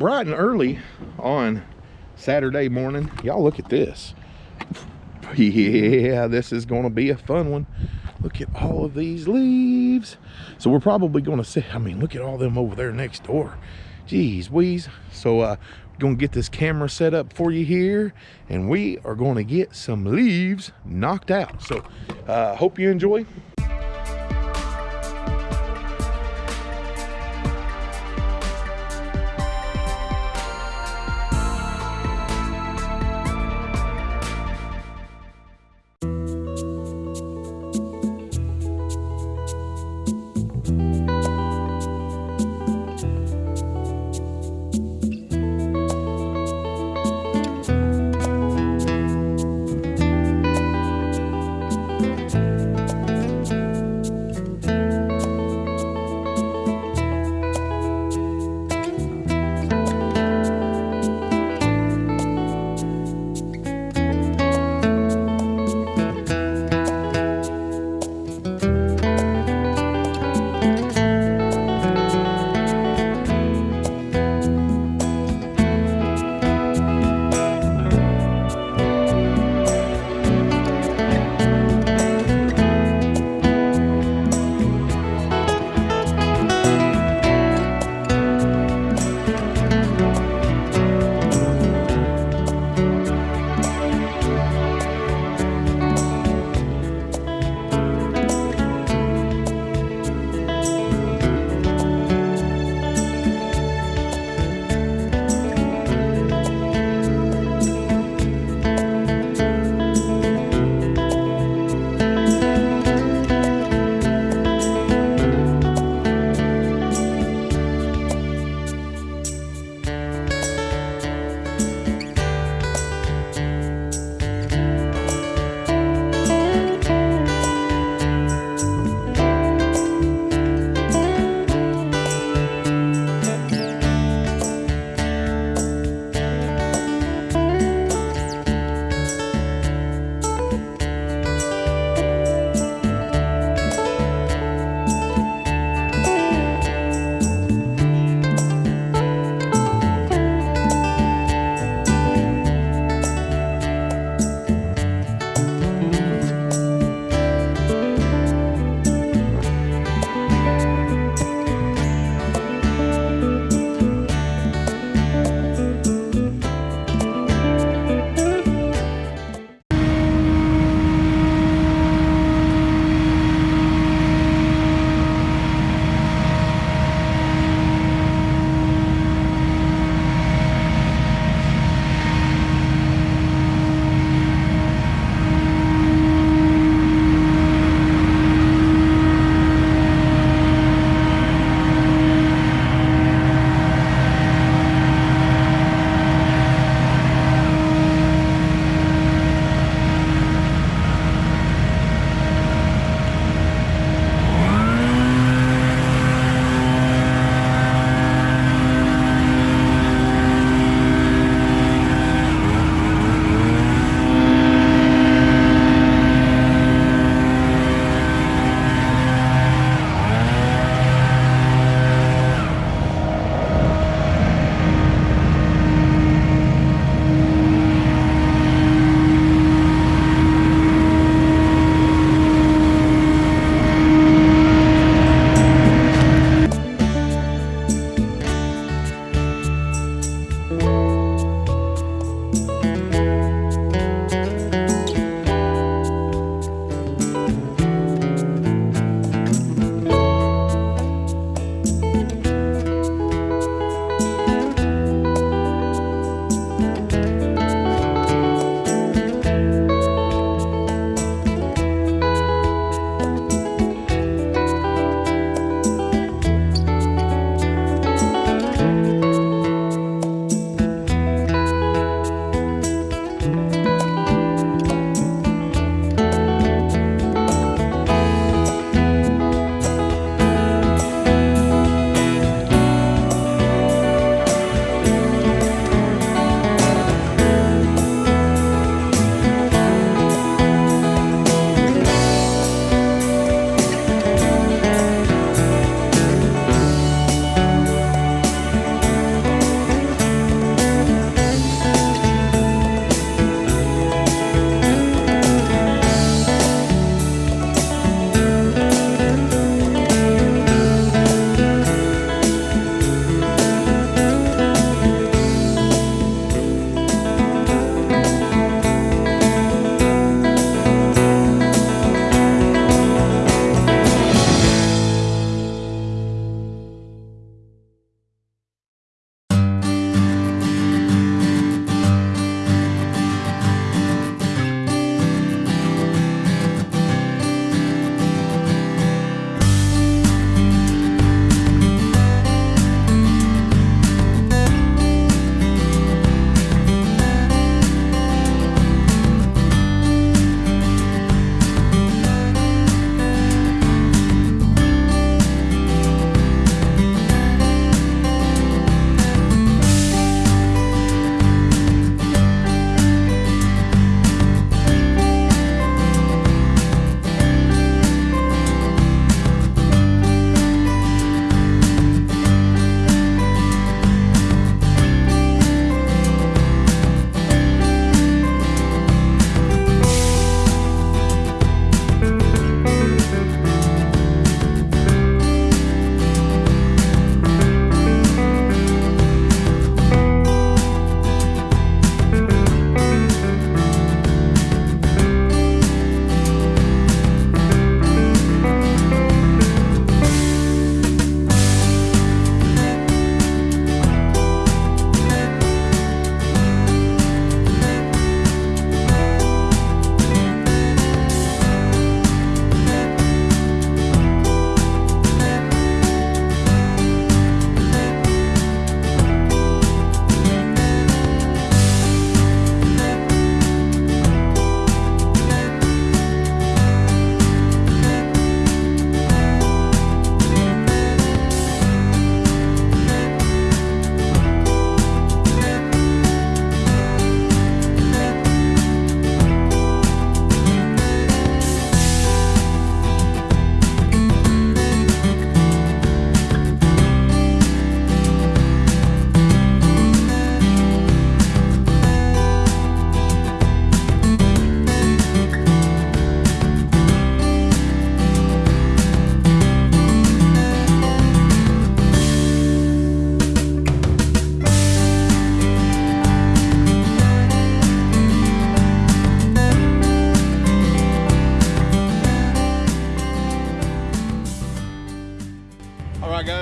bright and early on Saturday morning. Y'all look at this. Yeah, this is gonna be a fun one. Look at all of these leaves. So we're probably gonna see, I mean, look at all them over there next door. Jeez, wheeze. So uh, gonna get this camera set up for you here and we are gonna get some leaves knocked out. So uh, hope you enjoy.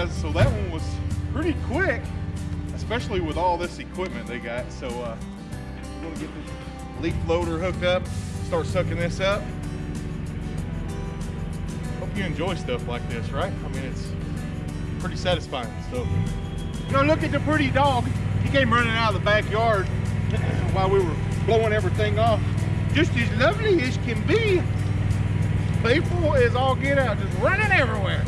guys, so that one was pretty quick, especially with all this equipment they got. So uh, we're gonna get this leaf loader hooked up, start sucking this up. Hope you enjoy stuff like this, right? I mean, it's pretty satisfying. So, you know, look at the pretty dog. He came running out of the backyard while we were blowing everything off. Just as lovely as can be. People is all get out, just running everywhere.